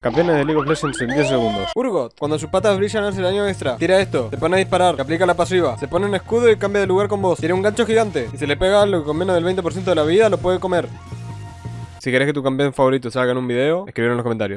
Campeones de League of Legends en 10 segundos. Urgot, cuando sus patas brillan hace daño extra. Tira esto, se pone a disparar, que aplica la pasiva. Se pone un escudo y cambia de lugar con vos. Tiene un gancho gigante. Y si le pega algo con menos del 20% de la vida, lo puede comer. Si querés que tu campeón favorito salga en un video, escribir en los comentarios.